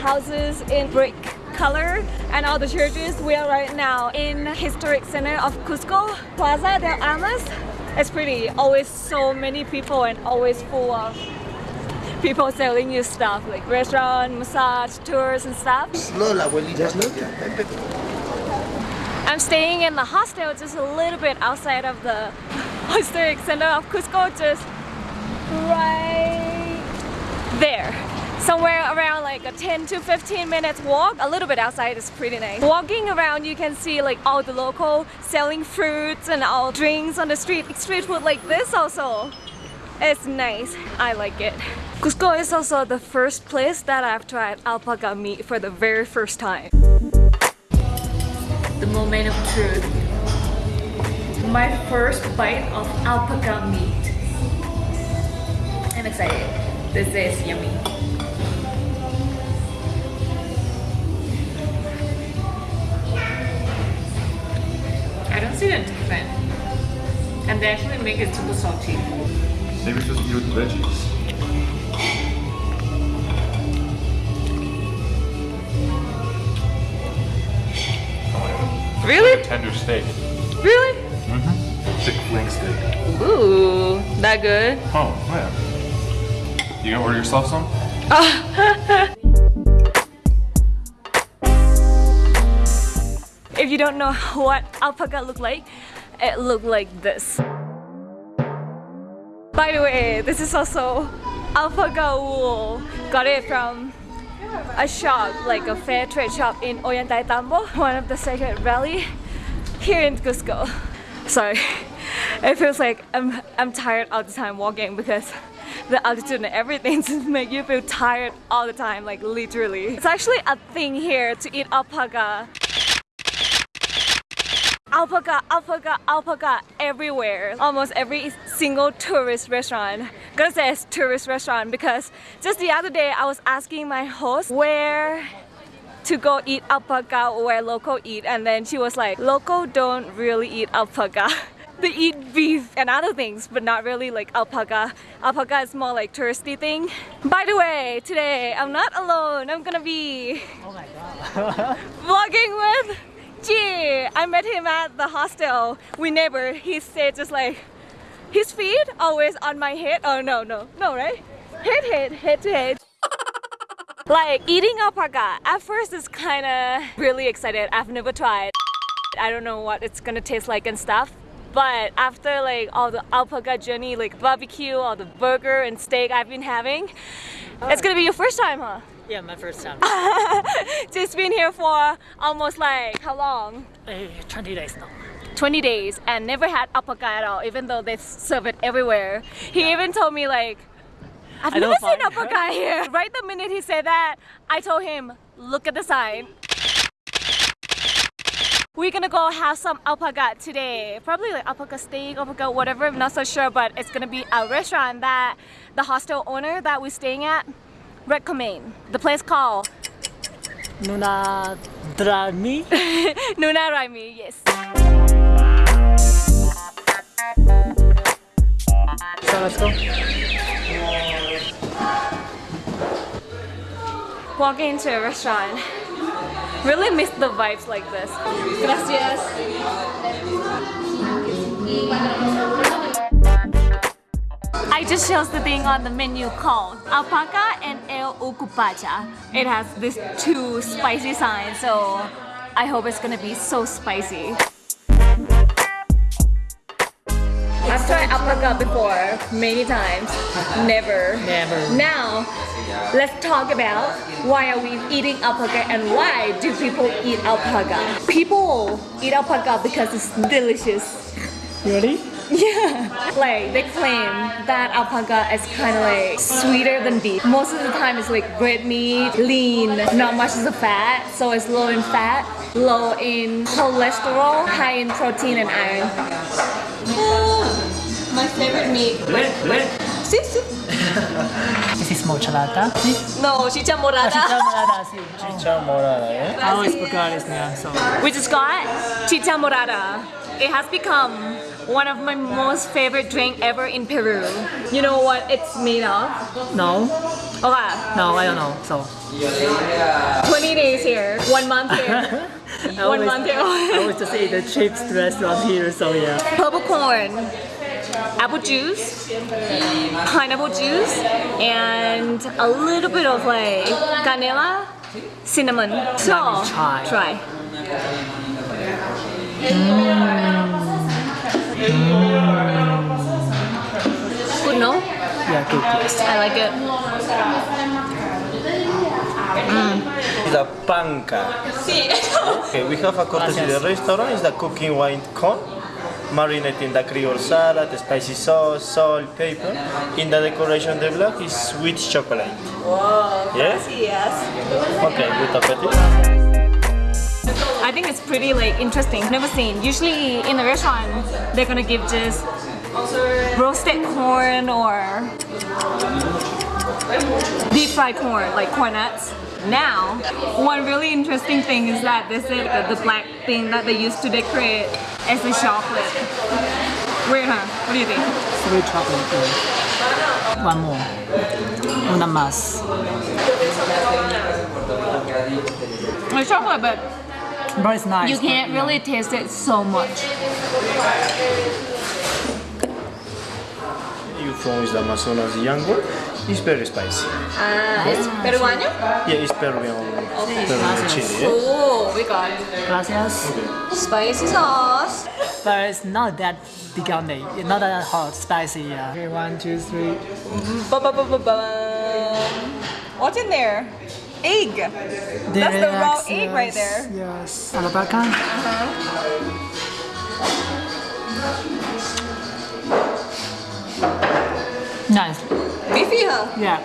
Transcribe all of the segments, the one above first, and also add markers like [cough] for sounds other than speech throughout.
houses in brick color and all the churches. We are right now in historic center of Cusco, Plaza del Armas. It's pretty, always so many people and always full of people selling you stuff like restaurant, massage, tours and stuff. I'm staying in the hostel just a little bit outside of the [laughs] historic center of Cusco, just right there. Somewhere around like a 10 to 15 minutes walk, a little bit outside is pretty nice. Walking around you can see like all the local selling fruits and all drinks on the street. Street food like this also. It's nice, I like it. Cusco is also the first place that I've tried alpaca meat for the very first time. The moment of truth. My first bite of alpaca meat. I'm excited. This is yummy. And they actually make it super salty. Maybe it's just eat with veggies. Really? Tender steak. Really? Mhm. Thick flank steak. Ooh, that good? Oh, yeah. You gonna order yourself some? [laughs] If you don't know [laughs] what alpaca look like, it looked like this. By the way, this is also alpaca wool. Got it from a shop, like a fair trade shop in Ollantaytambo, [laughs] one of the Sacred Valley here in Cusco. Sorry, [laughs] it feels like I'm, I'm tired all the time walking because the altitude and everything [laughs] just make you feel tired all the time, like literally. It's actually a thing here to eat alpaca alpaca, alpaca, alpaca everywhere. Almost every single tourist restaurant. I'm Gonna say it's tourist restaurant because just the other day I was asking my host where to go eat alpaca or where local eat and then she was like, local don't really eat alpaca. [laughs] They eat beef and other things, but not really like alpaca. Alpaca is more like touristy thing. By the way, today I'm not alone. I'm gonna be Oh my god. [laughs] vlogging with G. I met him at the hostel. We neighbor. He said just like his feet always on my head. Oh no no no right? Head head head to head. [laughs] like eating alpaca. At first it's kind of really excited. I've never tried. I don't know what it's gonna taste like and stuff. But after like all the alpaca journey, like barbecue, all the burger and steak I've been having, it's gonna be your first time, huh? Yeah, my first time. [laughs] Just been here for almost like how long? Eh, 20 days now. 20 days and never had alpaca at all even though they serve it everywhere. He even told me like I've I never seen alpaca here. [laughs] Right the minute he said that, I told him, look at the sign. We're gonna go have some alpaca today. Probably like alpaca steak, alpaca whatever, I'm not so sure, but it's gonna be a restaurant that the hostel owner that we're staying at recommend. The place called Nuna Drami. [laughs] Nuna Raymi, yes. So let's go. Walking into a restaurant. Really miss the vibes like this. Gracias. I just chose the thing on the menu called Alpaca and El Ucupacha. It has these two spicy signs, so I hope it's gonna be so spicy. I've tried alpaca before many times. Never. Never. Now, let's talk about why are we eating alpaca and why do people eat alpaca? People eat alpaca because it's delicious. Really? Yeah. Like they claim that alpaca is kind of like sweeter than beef. Most of the time it's like red meat, lean, not much of the fat, so it's low in fat, low in cholesterol, high in protein and iron. [gasps] My favorite meat. Sí, sí. [laughs] This is mozzarella. Sí. No, chicha morada. chicha morada, sí. Chicha morada, eh? I always forgot his name, so. We just got chicha morada. It has become one of my most favorite drink ever in Peru. You know what it's made of? No, Okay, no, I don't know. So 20 days here, one month here, [laughs] I one always, month here. I always just eat the cheapest restaurant here. So yeah. Purple corn, apple juice, pineapple juice, and a little bit of like canela, cinnamon. So me try. Mm. try. Good, no? Yeah, good. Yes. I like it. it. is a panca. Okay, we have a courtesy the restaurant is the cooking wine corn, marinated in the Creole salad, spicy sauce, salt, pepper. In the decoration, the block is sweet chocolate. Whoa, Yes? yes. Okay, good appetite. I think it's pretty like interesting. Never seen. Usually in the restaurant, they're gonna give just roasted corn or deep fried corn, like corn nuts. Now, one really interesting thing is that they said that the black thing that they used to decorate as a chocolate. Weird, huh? What do you think? Three chocolate. yeah. One more. Una más. It's chocolate, but But it's nice. you can't really taste it so much. You from is the Amazonas young one. It's very spicy. Ah, it's peruano? Yeah, it's Peruvian, Peruvian chili. Yeah? Oh, we got it. Gracias. spicy sauce. But it's not that picante. It's not that hot, spicy. Yeah. Okay, one, two, three. Ba-ba-ba-ba-bum. What's in there? Egg. That's the raw Yes, egg right there. Yes. Alpaca. Uh-huh. Nice. Beefy, huh? Yeah.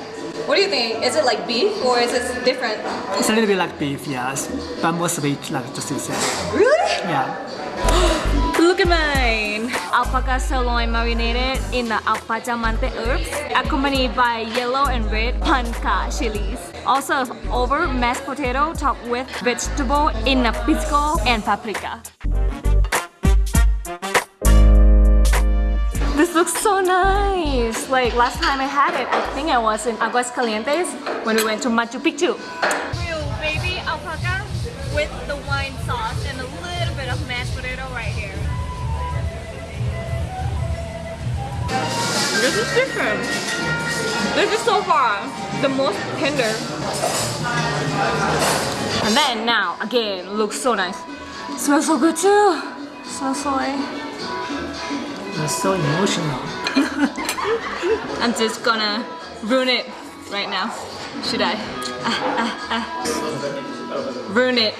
What do you think? Is it like beef or is it different? It's a little bit like beef, yes. But more sweet, like just you said. Really? Yeah. [gasps] Look at mine. Alpaca sirloin marinated in the al pachamanca herbs, accompanied by yellow and red panca chilies. Also over mashed potato topped with vegetable in a pisco and paprika. This looks so nice. Like last time I had it, I think I was in Aguascalientes when we went to Machu Picchu. Real baby alpaca with the This is different. This is so far the most tender. And then now again looks so nice. Smells so good too. Smells so It's so emotional. [laughs] I'm just gonna ruin it right now. Should I? Ah, ah, ah. Ruin it.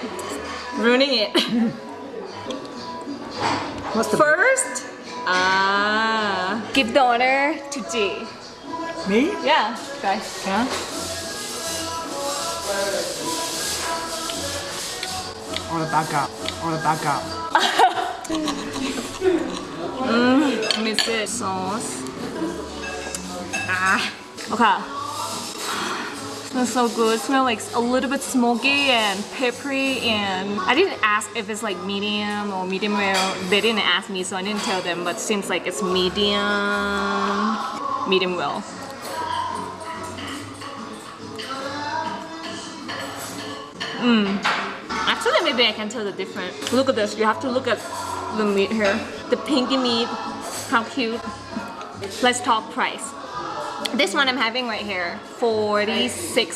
Ruining it. What's the First, ah, give the honor to G. me? Yeah, guys. Yeah. Alpaca. Alpaca. Miss it. Sauce. Ah, okay. Smells so good. Smell like a little bit smoky and peppery and I didn't ask if it's like medium or medium well. They didn't ask me so I didn't tell them but seems like it's medium medium well. Mmm. Actually maybe I can tell the difference. Look at this. You have to look at the meat here. The pinky meat. How cute. Let's talk price. This one I'm having right here, 46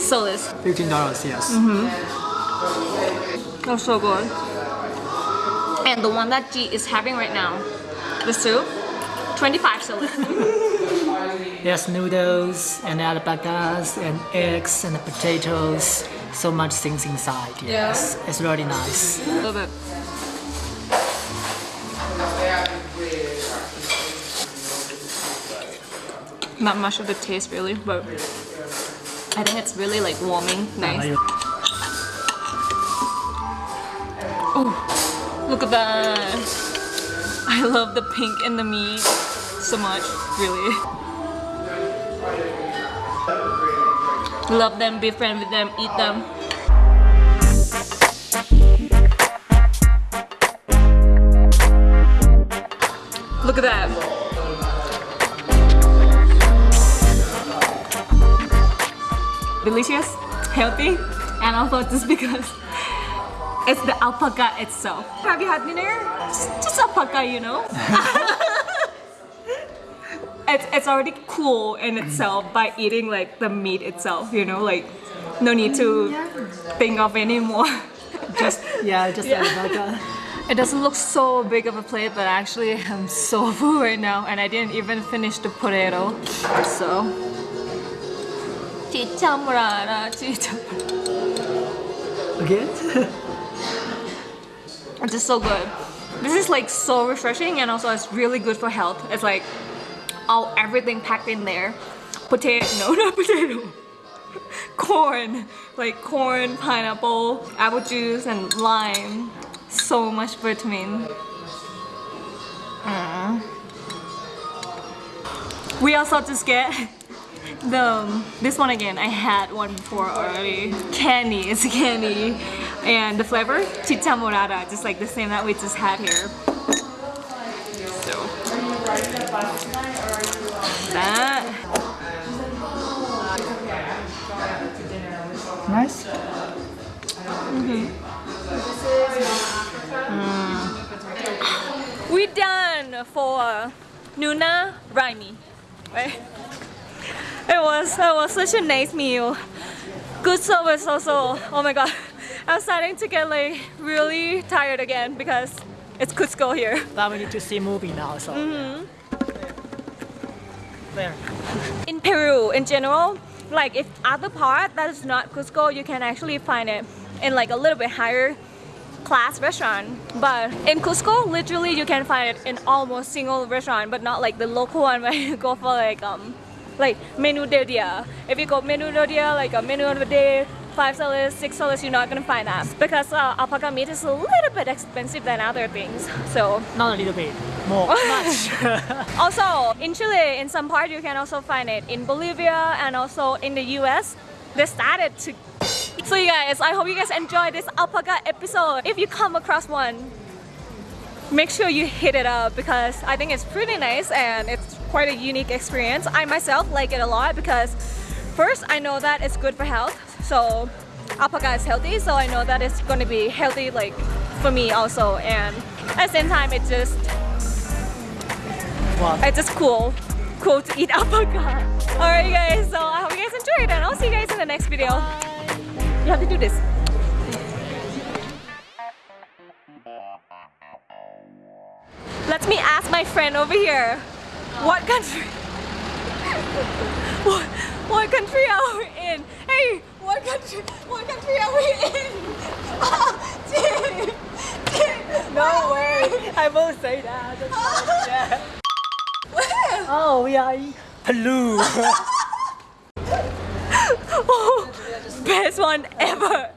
soles. Fifteen dollars. Yes. Mm -hmm. That's so good. And the one that G is having right now, the soup, 25 soles. [laughs] yes, noodles and alpacas and eggs and potatoes. So much things inside. Yes. It's really nice. A little Not much of the taste really, but I think it's really like warming, nice. Oh, look at that. I love the pink in the meat so much, really. Love them, be friends with them, eat them. Look at that. Delicious, healthy, and also just because it's the alpaca itself. Have you had dinner? Just, just alpaca, you know? [laughs] it's, it's already cool in itself by eating like the meat itself, you know? Like, no need to think of anymore. [laughs] Just yeah, just alpaca. [laughs] It doesn't look so big of a plate, but actually I'm so full right now and I didn't even finish the potato. So. Chicha morada. Again? [laughs] It's just so good. This is like so refreshing and also it's really good for health. It's like all everything packed in there. Potato, [laughs] no, not potato. corn, like corn, pineapple, apple juice, and lime. So much vitamin. Mm. We also just get the this one again. I had one before already. Candy, it's candy, and the flavor chicha morada, just like the same that we just had here. So that. nice. Mm-hmm. Mm. We done for Nuna Raymi, right? It was it was such a nice meal. Good service also. Oh my god, I'm starting to get like really tired again because it's Cusco here. But we need to see movie now, so. There. In Peru, in general, like if other part that is not Cusco, you can actually find it in like a little bit higher class restaurant. But in Cusco, literally you can find it in almost single restaurant, but not like the local one where [laughs] you go for like um like menu del dia. If you go menu del dia, like a menu of the day, five dollars, six dollars, you're not gonna find that because uh, alpaca meat is a little bit expensive than other things. [laughs] So Not a little bit, more, [laughs] much. [laughs] also, in Chile, in some part, you can also find it in Bolivia and also in the US. They started to. So, you guys, I hope you guys enjoyed this alpaca episode. If you come across one, make sure you hit it up because I think it's pretty nice and it's quite a unique experience. I myself like it a lot because first, I know that it's good for health. So, alpaca is healthy, so I know that it's going to be healthy like for me also. And at the same time, it's just Wow. it's just cool. Cool to eat [laughs] alpaca. Alright guys, so I hope you guys enjoyed and I'll see you guys in the next video. You have to do this. Let me ask my friend over here. What country? What, what country are we in? Hey, what country? What country are we in? [laughs] Oh, Jin, Jin, No way! I won't say that. Not. Oh. Where? Oh, we are in Peru. [laughs] Oh, best one ever.